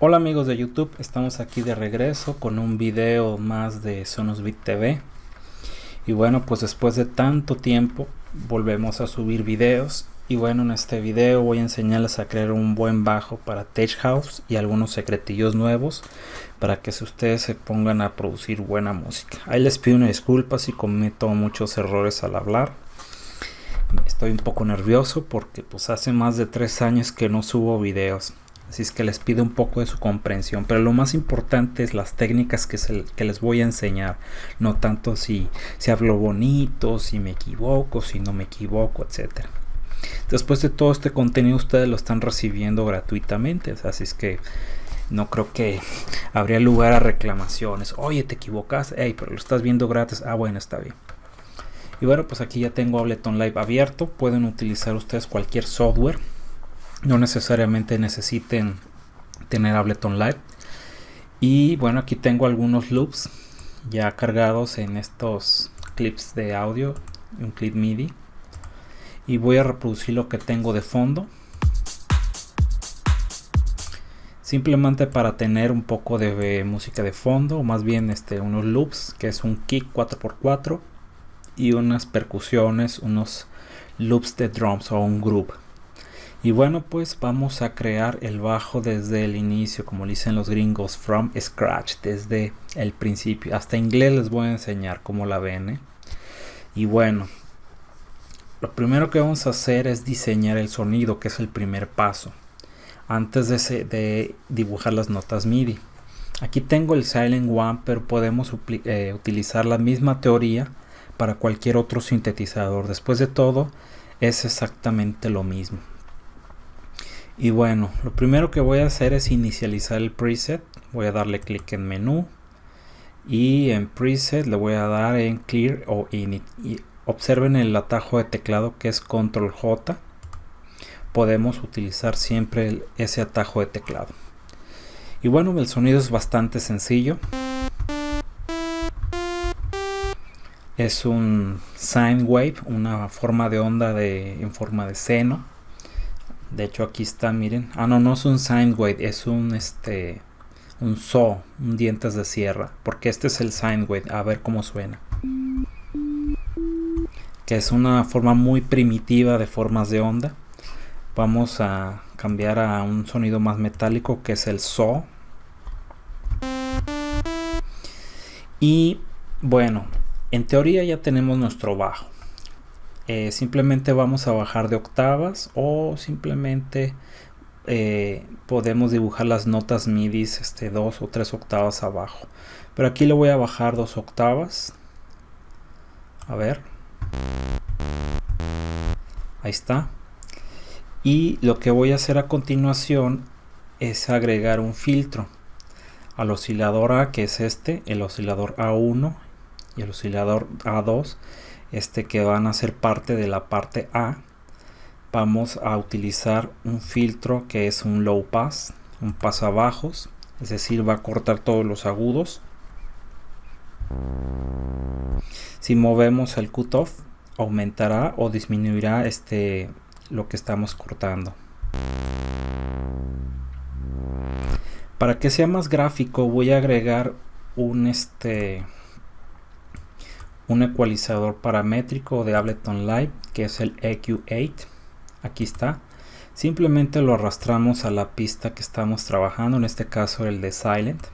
Hola amigos de YouTube, estamos aquí de regreso con un video más de Sonosbit TV y bueno pues después de tanto tiempo volvemos a subir videos. Y bueno en este video voy a enseñarles a crear un buen bajo para Tech House y algunos secretillos nuevos para que ustedes se pongan a producir buena música. Ahí les pido una disculpa si cometo muchos errores al hablar. Estoy un poco nervioso porque pues hace más de tres años que no subo videos Así es que les pido un poco de su comprensión. Pero lo más importante es las técnicas que, que les voy a enseñar. No tanto si, si hablo bonito, si me equivoco, si no me equivoco, etc. Después de todo este contenido ustedes lo están recibiendo gratuitamente. Así es que no creo que habría lugar a reclamaciones. Oye, te equivocas. Hey, pero lo estás viendo gratis. Ah, bueno, está bien. Y bueno, pues aquí ya tengo Ableton Live abierto. Pueden utilizar ustedes cualquier software no necesariamente necesiten tener Ableton Live. Y bueno aquí tengo algunos loops ya cargados en estos clips de audio un clip MIDI. Y voy a reproducir lo que tengo de fondo. Simplemente para tener un poco de música de fondo o más bien este unos loops que es un kick 4x4 y unas percusiones unos loops de drums o un groove y bueno, pues vamos a crear el bajo desde el inicio, como dicen los gringos, from scratch, desde el principio. Hasta inglés les voy a enseñar cómo la ven. ¿eh? Y bueno, lo primero que vamos a hacer es diseñar el sonido, que es el primer paso, antes de, dibujar las notas MIDI. Aquí tengo el Silent One, pero podemos eh, utilizar la misma teoría para cualquier otro sintetizador. Después de todo, es exactamente lo mismo. Y bueno, lo primero que voy a hacer es inicializar el preset. Voy a darle clic en menú. Y en preset le voy a dar en clear o init. Y observen el atajo de teclado que es control J. Podemos utilizar siempre ese atajo de teclado. Y bueno, el sonido es bastante sencillo. Es un sine wave, una forma de onda de, en forma de seno de hecho aquí está miren. Ah no no es un sine wave es un este un saw un dientes de sierra. Porque este es el sine wave a ver cómo suena. Que es una forma muy primitiva de formas de onda. Vamos a cambiar a un sonido más metálico que es el saw. Y bueno en teoría ya tenemos nuestro bajo eh, simplemente vamos a bajar de octavas o simplemente eh, podemos dibujar las notas MIDI este, dos o tres octavas abajo. Pero aquí le voy a bajar dos octavas. A ver. Ahí está. Y lo que voy a hacer a continuación es agregar un filtro al oscilador A, que es este, el oscilador A1 y el oscilador A2 este que van a ser parte de la parte A vamos a utilizar un filtro que es un low pass un pasabajos es decir va a cortar todos los agudos. Si movemos el cutoff aumentará o disminuirá este lo que estamos cortando. Para que sea más gráfico voy a agregar un este un ecualizador paramétrico de Ableton Live que es el EQ8 aquí está. Simplemente lo arrastramos a la pista que estamos trabajando en este caso el de Silent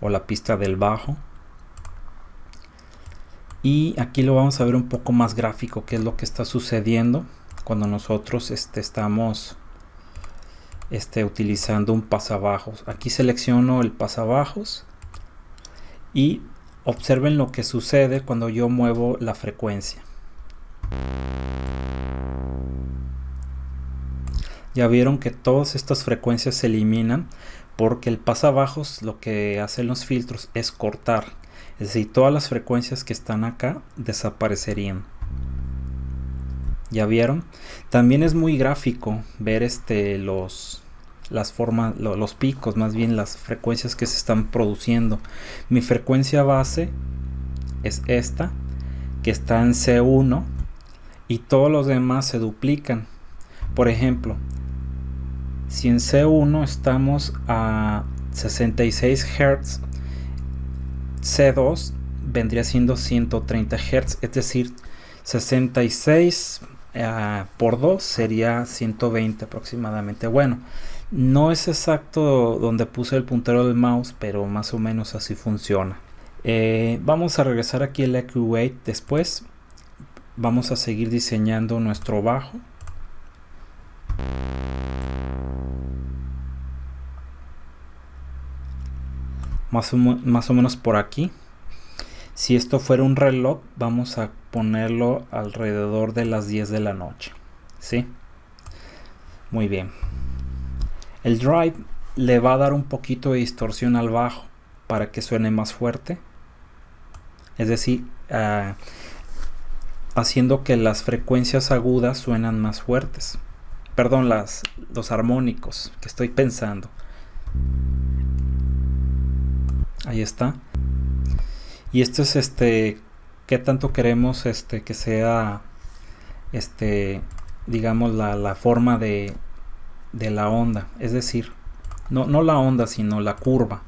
o la pista del bajo. Y aquí lo vamos a ver un poco más gráfico qué es lo que está sucediendo cuando nosotros este, estamos este, utilizando un pasabajos. Aquí selecciono el pasabajos y Observen lo que sucede cuando yo muevo la frecuencia. Ya vieron que todas estas frecuencias se eliminan porque el pasabajos lo que hacen los filtros es cortar. Es decir, todas las frecuencias que están acá desaparecerían. ¿Ya vieron? También es muy gráfico ver este, los, las formas, los picos, más bien las frecuencias que se están produciendo. Mi frecuencia base es esta, que está en C1 y todos los demás se duplican. Por ejemplo, si en C1 estamos a 66 Hz, C2 vendría siendo 130 Hz, es decir, 66 eh, por 2 sería 120 aproximadamente. Bueno, no es exacto donde puse el puntero del mouse, pero más o menos así funciona. Eh, vamos a regresar aquí el EQ8 después. Vamos a seguir diseñando nuestro bajo. Más o, más o menos por aquí. Si esto fuera un reloj, vamos a ponerlo alrededor de las 10 de la noche. ¿Sí? Muy bien. El drive le va a dar un poquito de distorsión al bajo para que suene más fuerte. Es decir, ah, haciendo que las frecuencias agudas suenan más fuertes. Perdón, las, los armónicos que estoy pensando. Ahí está. Y esto es este, qué tanto queremos este que sea, este, digamos la, la forma de, de la onda. Es decir, no, no la onda, sino la curva.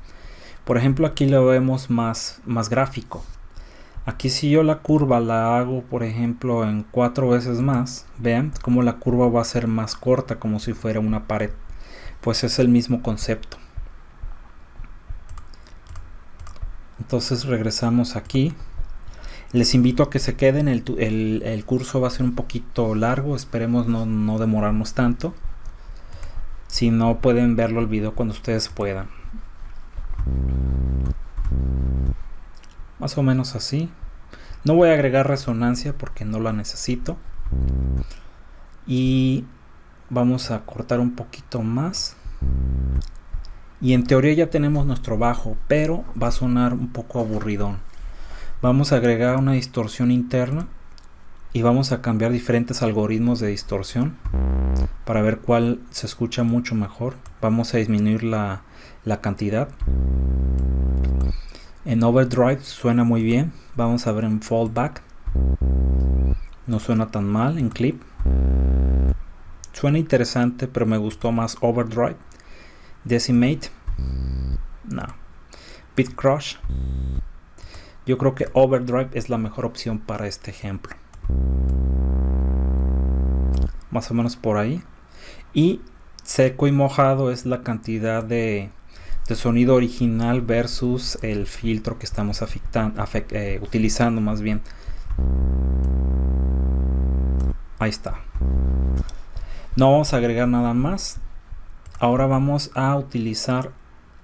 Por ejemplo, aquí lo vemos más, más gráfico. Aquí si yo la curva la hago, por ejemplo, en cuatro veces más, vean cómo la curva va a ser más corta, como si fuera una pared. Pues es el mismo concepto. Entonces regresamos aquí. Les invito a que se queden, el, el, curso va a ser un poquito largo, esperemos no, no demorarnos tanto. Si no pueden verlo el video cuando ustedes puedan. Más o menos así. No voy a agregar resonancia porque no la necesito. Y vamos a cortar un poquito más. Y en teoría ya tenemos nuestro bajo, pero va a sonar un poco aburridón. Vamos a agregar una distorsión interna y vamos a cambiar diferentes algoritmos de distorsión para ver cuál se escucha mucho mejor. Vamos a disminuir la, la cantidad. En overdrive suena muy bien. Vamos a ver en fallback. No suena tan mal en clip. Suena interesante pero me gustó más overdrive. Decimate. No. Bit crush yo creo que overdrive es la mejor opción para este ejemplo más o menos por ahí. Y seco y mojado es la cantidad de, sonido original versus el filtro que estamos eh, utilizando más bien. Ahí está. No vamos a agregar nada más. Ahora vamos a utilizar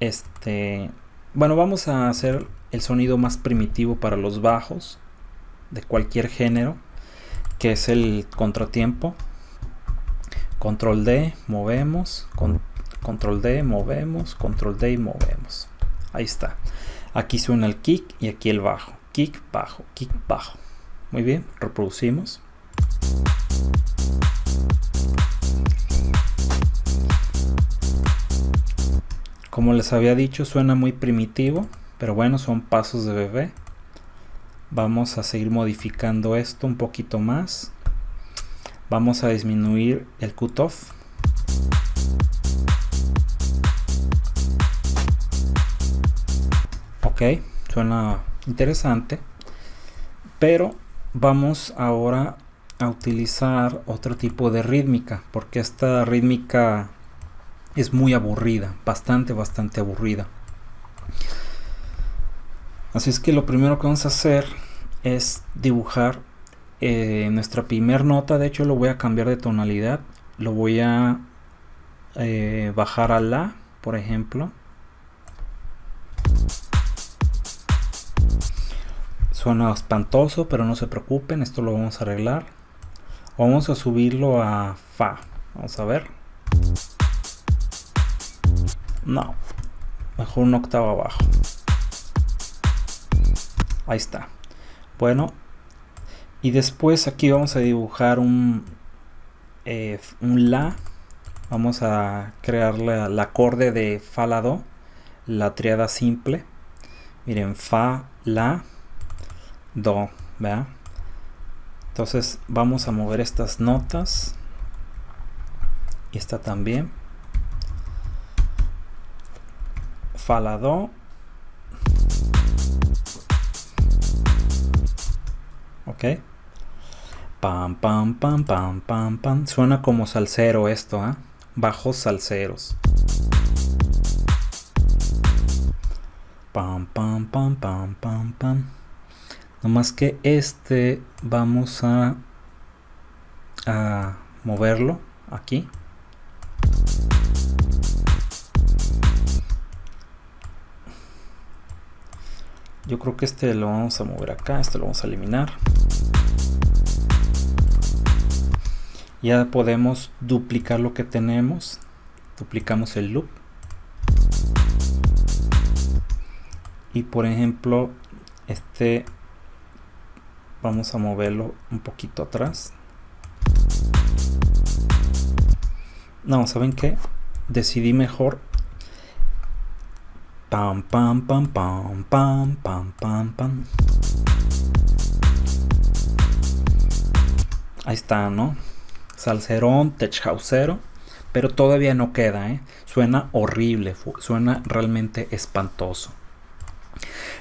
este bueno vamos a hacer el sonido más primitivo para los bajos de cualquier género que es el contratiempo. Control D movemos. Con, control D movemos. Control D y movemos. Ahí está. Aquí suena el kick y aquí el bajo. Kick bajo kick bajo. Muy bien reproducimos. Como les había dicho suena muy primitivo pero bueno son pasos de bebé vamos a seguir modificando esto un poquito más. Vamos a disminuir el cutoff. Ok suena interesante. Pero vamos ahora a utilizar otro tipo de rítmica porque esta rítmica es muy aburrida bastante bastante aburrida Así es que lo primero que vamos a hacer es dibujar eh, nuestra primer nota. De hecho lo voy a cambiar de tonalidad. Lo voy a eh, bajar a La, por ejemplo. Suena espantoso, pero no se preocupen, esto lo vamos a arreglar. Vamos a subirlo a Fa. Vamos a ver. No, mejor una octava abajo. Ahí está. Bueno, y después aquí vamos a dibujar un, eh, un La. Vamos a crear el acorde de Fa, La, Do, la triada simple. Miren, Fa, La, Do, ¿verdad? Entonces vamos a mover estas notas. Y esta también. falado ok. Pam pam pam pam pam pam. Suena como salsero esto ¿eh? bajos salseros. Pam pam pam pam pam pam. No más que este vamos a a moverlo aquí yo creo que este lo vamos a mover acá este lo vamos a eliminar. Ya podemos duplicar lo que tenemos. Duplicamos el loop. Y por ejemplo este vamos a moverlo un poquito atrás. No saben qué decidí mejor Pam, pam, pam, pam, pam, pam, pam, pam. Ahí está, ¿no? Salserón, techhausero. Pero todavía no queda, ¿eh? Suena horrible, suena realmente espantoso.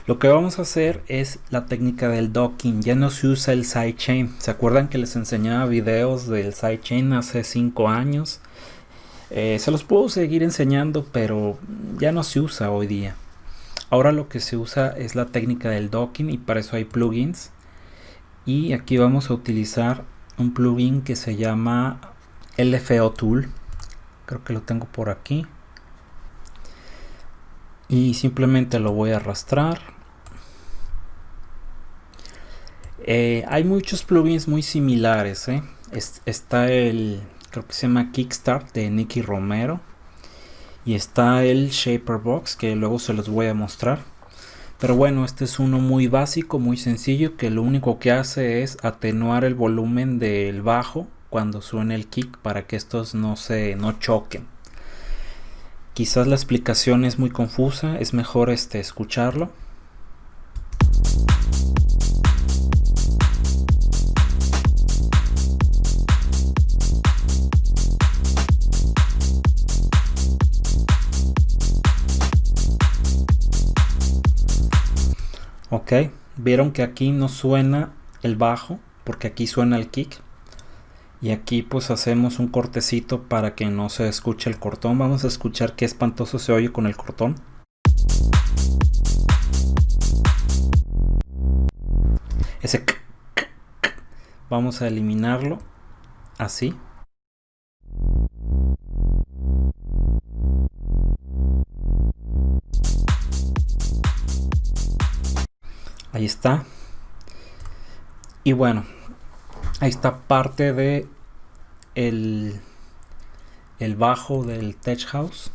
Lo que vamos a hacer es la técnica del docking. Ya no se usa el sidechain. ¿Se acuerdan que les enseñaba videos del sidechain hace 5 años? Eh, se los puedo seguir enseñando, pero ya no se usa hoy día. Ahora lo que se usa es la técnica del docking y para eso hay plugins. Y aquí vamos a utilizar un plugin que se llama LFO Tool. Creo que lo tengo por aquí y simplemente lo voy a arrastrar eh, hay muchos plugins muy similares ¿eh? está el creo que se llama Kickstart de Nicky Romero. Y está el Shaper Box que luego se los voy a mostrar. Pero bueno este es uno muy básico muy sencillo que lo único que hace es atenuar el volumen del bajo cuando suene el kick para que estos no se no choquen. Quizás la explicación es muy confusa, es mejor este, escucharlo. Ok, vieron que aquí no suena el bajo, porque aquí suena el kick. Y aquí pues hacemos un cortecito para que no se escuche el cortón. Vamos a escuchar qué espantoso se oye con el cortón. Ese vamos a eliminarlo así ahí está. Y bueno ahí está parte de el, el bajo del tech house.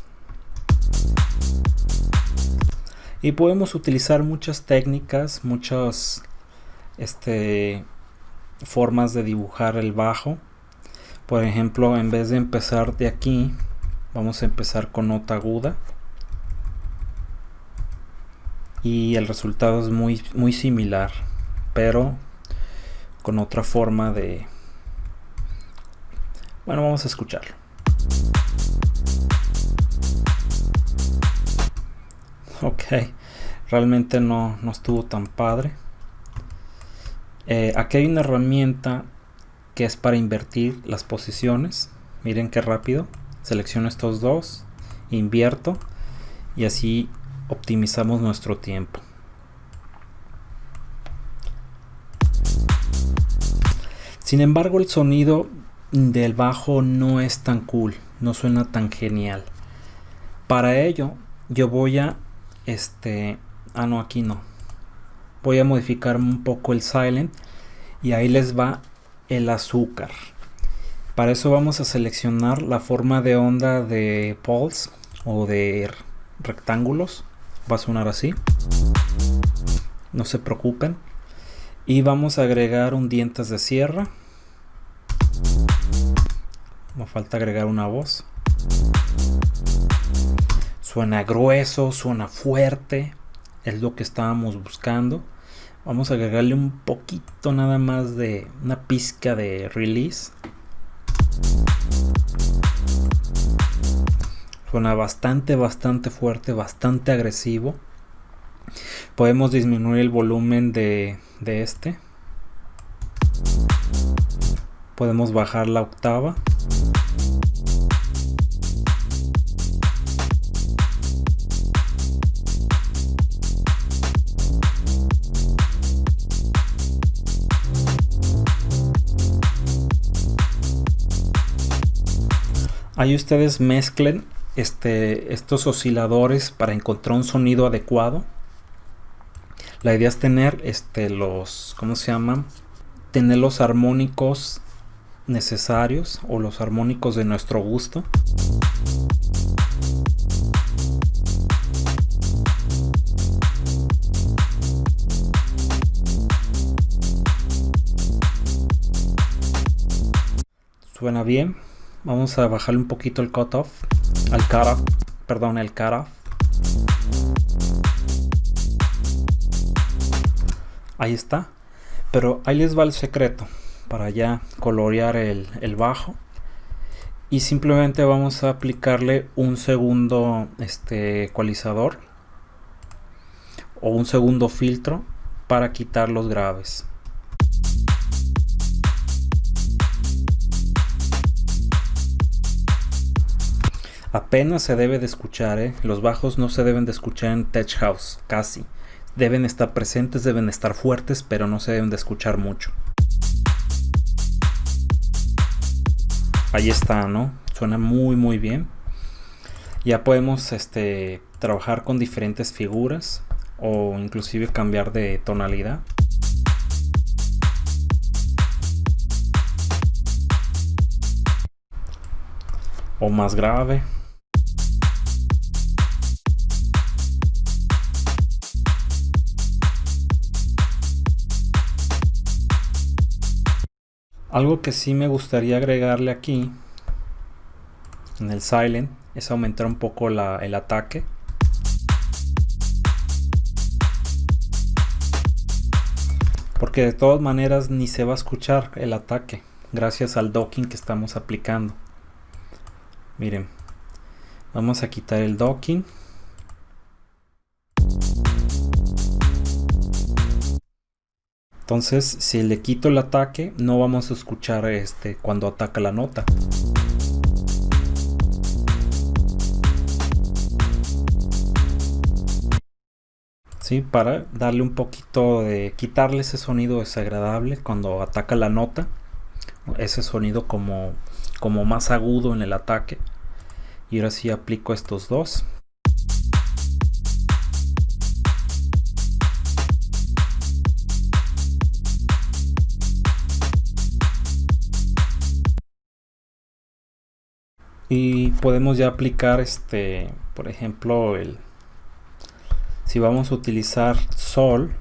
Y podemos utilizar muchas técnicas muchas este formas de dibujar el bajo. Por ejemplo en vez de empezar de aquí vamos a empezar con nota aguda y el resultado es muy muy similar pero con otra forma de... Bueno, vamos a escucharlo. Ok, realmente no, no estuvo tan padre. Eh, aquí hay una herramienta que es para invertir las posiciones. Miren qué rápido. Selecciono estos dos, invierto y así optimizamos nuestro tiempo. Sin embargo, el sonido del bajo no es tan cool, no suena tan genial. Para ello, yo voy a este, ah no, aquí no. Voy a modificar un poco el silent y ahí les va el azúcar. Para eso vamos a seleccionar la forma de onda de pulse o de rectángulos. Va a sonar así. No se preocupen. Y vamos a agregar un dientes de sierra. Me falta agregar una voz. Suena grueso, suena fuerte. Es lo que estábamos buscando. Vamos a agregarle un poquito nada más de una pizca de release. Suena bastante, bastante fuerte, bastante agresivo. Podemos disminuir el volumen de, de este. Podemos bajar la octava. Ahí ustedes mezclen este, estos osciladores para encontrar un sonido adecuado. La idea es tener este, los, ¿cómo se llaman? Tener los armónicos necesarios o los armónicos de nuestro gusto. Suena bien. Vamos a bajarle un poquito el cutoff al cutoff, perdón, el cutoff. Ahí está. Pero ahí les va el secreto para ya colorear el, el bajo. Y simplemente vamos a aplicarle un segundo este, ecualizador o un segundo filtro para quitar los graves. Apenas se debe de escuchar, ¿eh? los bajos no se deben de escuchar en Tech House, casi. Deben estar presentes, deben estar fuertes, pero no se deben de escuchar mucho. Ahí está, ¿no? Suena muy muy bien. Ya podemos este, trabajar con diferentes figuras o inclusive cambiar de tonalidad. O más grave. Algo que sí me gustaría agregarle aquí en el silent es aumentar un poco el ataque. Porque de todas maneras ni se va a escuchar el ataque gracias al docking que estamos aplicando. Miren, vamos a quitar el docking. Entonces, si le quito el ataque, no vamos a escuchar este cuando ataca la nota. ¿Sí? Para darle un poquito de... quitarle ese sonido desagradable cuando ataca la nota. Ese sonido como, como más agudo en el ataque. Y ahora sí aplico estos dos. Y podemos ya aplicar este por ejemplo el si vamos a utilizar sol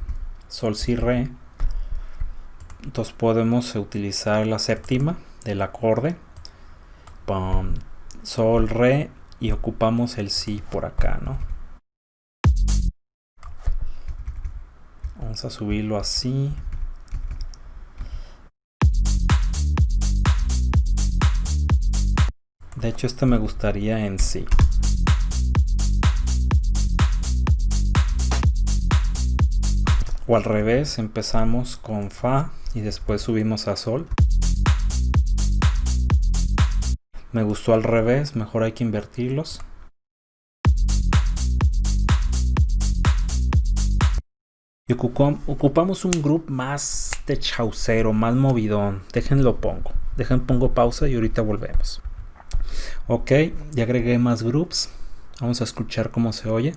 sol si re entonces podemos utilizar la séptima del acorde sol re y ocupamos el si por acá no vamos a subirlo así De hecho, este me gustaría en sí. O al revés, empezamos con Fa y después subimos a Sol. Me gustó al revés, mejor hay que invertirlos. Y ocupamos un grupo más de chaucero, más movidón. Déjenlo pongo. Dejen pongo pausa y ahorita volvemos. Ok, ya agregué más groups. Vamos a escuchar cómo se oye.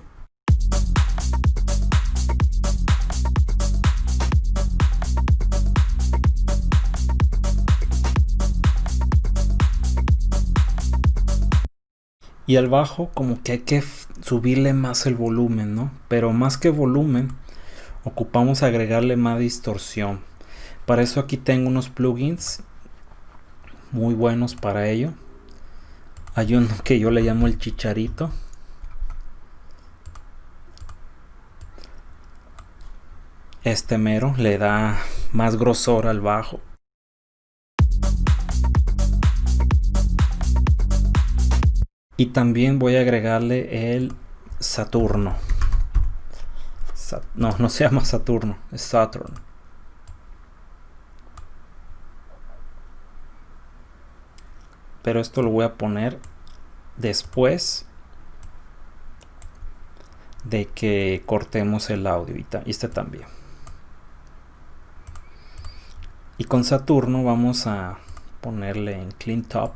Y al bajo como que hay que subirle más el volumen, ¿no? Pero más que volumen, ocupamos agregarle más distorsión. Para eso aquí tengo unos plugins muy buenos para ello. Hay uno que yo le llamo el chicharito. Este mero le da más grosor al bajo. y también voy a agregarle el Saturno no, no se llama Saturno, es Saturn. Pero esto lo voy a poner después de que cortemos el audio y este también. Y con Saturno vamos a ponerle en Clean Top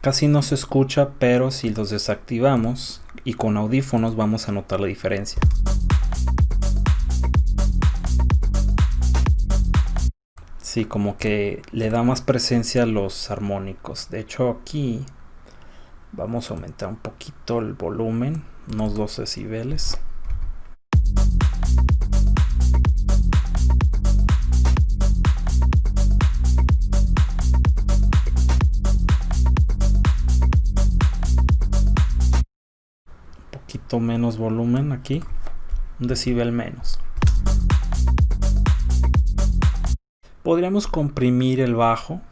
Casi no se escucha, pero si los desactivamos y con audífonos vamos a notar la diferencia. Sí, como que le da más presencia a los armónicos. De hecho aquí vamos a aumentar un poquito el volumen, unos 12 decibeles. menos volumen aquí un decibel menos podríamos comprimir el bajo.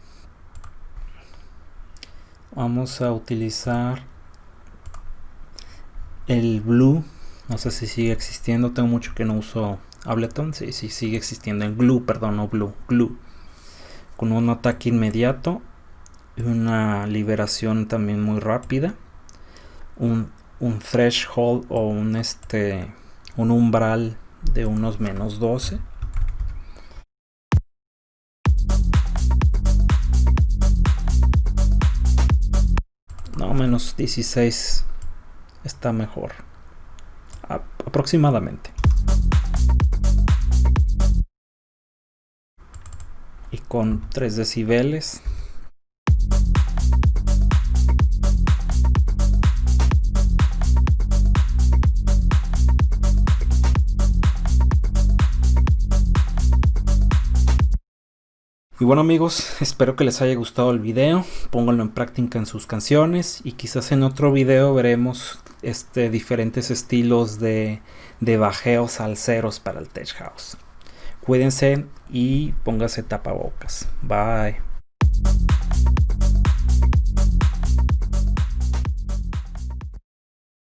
Vamos a utilizar el blue no sé si sigue existiendo. Tengo mucho que no uso Ableton. Si sí, sigue existiendo. El glue perdón no blue glue. Con un ataque inmediato una liberación también muy rápida. Un un threshold o un este un umbral de unos menos 12 menos 16 está mejor. Aproximadamente. Y con 3 decibeles Y bueno amigos, espero que les haya gustado el video, pónganlo en práctica en sus canciones y quizás en otro video veremos este, diferentes estilos de, de bajeos salseros para el Tech House. Cuídense y póngase tapabocas. Bye.